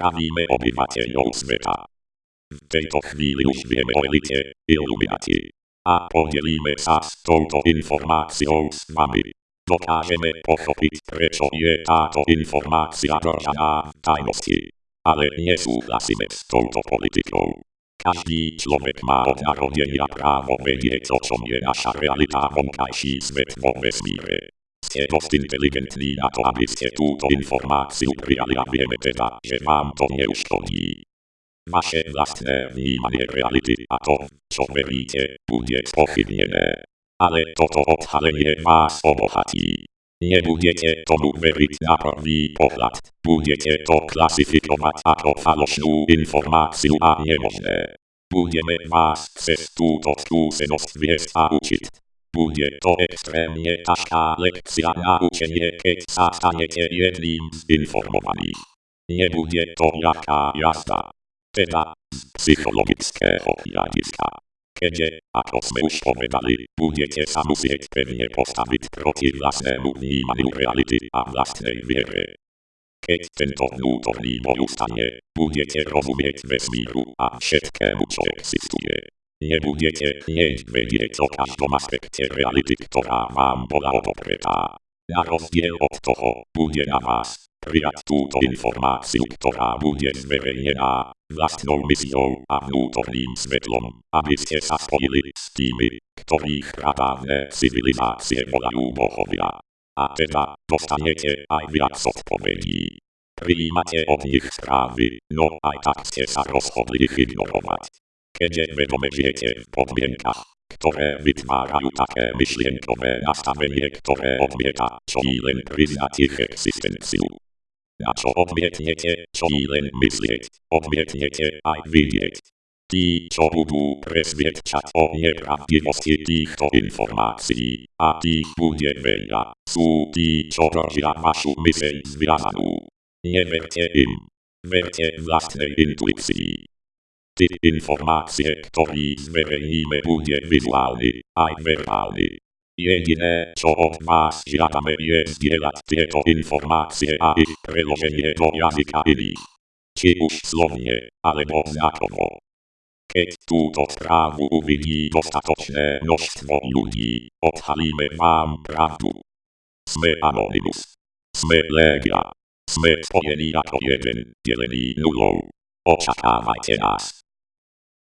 Zdravíme obyvateľov sveta. V tejto chvíli už vieme o elite, iluminati. A podelíme sa s touto informáciou s vami. Dokážeme pochopiť, prečo je táto informácia držaná v tajnosti. Ale nesúhlasíme s touto politikou. Každý človek má od narodenia právo vedieť, o čom je naša realita vonkajší svet vo vesmíre. Ste dosť inteligentní na to, aby ste túto informáciu prijali a vieme teda, že vám to neuškodí. Vaše vlastné vnímanie reality a to, čo veríte, bude spochybnené. Ale toto odhalenie vás obohatí. Nebudete tomu veriť na prvý pohľad, budete to klasifikovať ako falošnú informáciu a nemožné. Budeme vás cez túto skúsenosť viesť a učiť. Bude to extrémne ťažká lekcia na učenie, keď sa stanete jedným z informovaných. Nebude to ľahká jazda. Teda z psychologického hľadiska keďže, ako sme už povedali, budete sa musieť pevne postaviť proti vlastnému vnímaniu reality a vlastnej viere. Keď tento vnútorný boj ustane, budete rozumieť vesmíru a všetkému, čo existuje. Nebudete hneď vedieť o každom aspekte reality, ktorá vám bola odopretá. Na rozdiel od toho, bude na vás, prijať túto informáciu, ktorá bude zverejnená vlastnou misiou a vnútorným svetlom, aby ste sa spojili s tými, ktorých pradávne civilizácie volajú bohovia. A teda dostanete aj viac odpovedí. Prijímate od nich správy, no aj tak ste sa rozhodli ich ignorovať. Keďže vedome žijete v podmienkach, ktoré vytvárajú také myšlienkové nastavenie, ktoré odmieta, čo len priznať ich existenciu. Na čo odmietnete, čo len myslieť, odmietnete aj vidieť. Tí, čo budú presviedčať o nepravdivosti týchto informácií, a tých bude veľa, sú tí, čo držia vašu myseľ zviazanú. Neverte im. Verte vlastnej intuícii. Te informacje, które zverejnimy będzie wysłany, a werbalny. Jedyne, co od was żadamy jest zbierać te to informacje, a ich przełożenie do języka ili. Czy usłownie, albo znakowo. Kiedy tu do sprawu uwidzi dostateczne mnóstwo ludzi, odhalimy wam prawdę. Sme anonymus. Sme legia. Sme spojeni jako jeden, dzieleni nulą. Oczekawajcie nas.